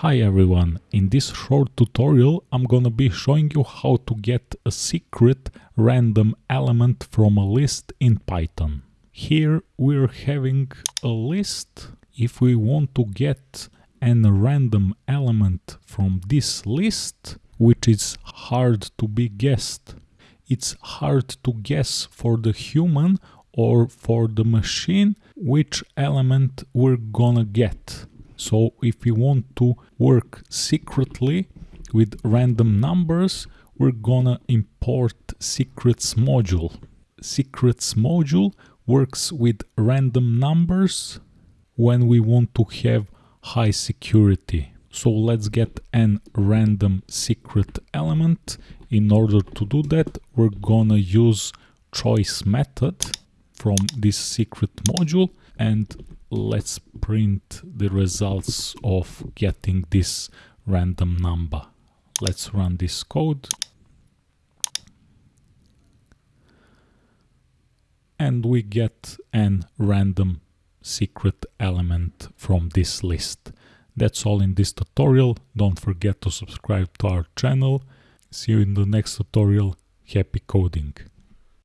Hi everyone, in this short tutorial I'm gonna be showing you how to get a secret random element from a list in Python. Here we're having a list. If we want to get a random element from this list, which is hard to be guessed, it's hard to guess for the human or for the machine which element we're gonna get. So if we want to work secretly with random numbers, we're gonna import secrets module. Secrets module works with random numbers when we want to have high security. So let's get an random secret element. In order to do that, we're gonna use choice method from this secret module and let's print the results of getting this random number. Let's run this code. And we get an random secret element from this list. That's all in this tutorial. Don't forget to subscribe to our channel. See you in the next tutorial. Happy coding!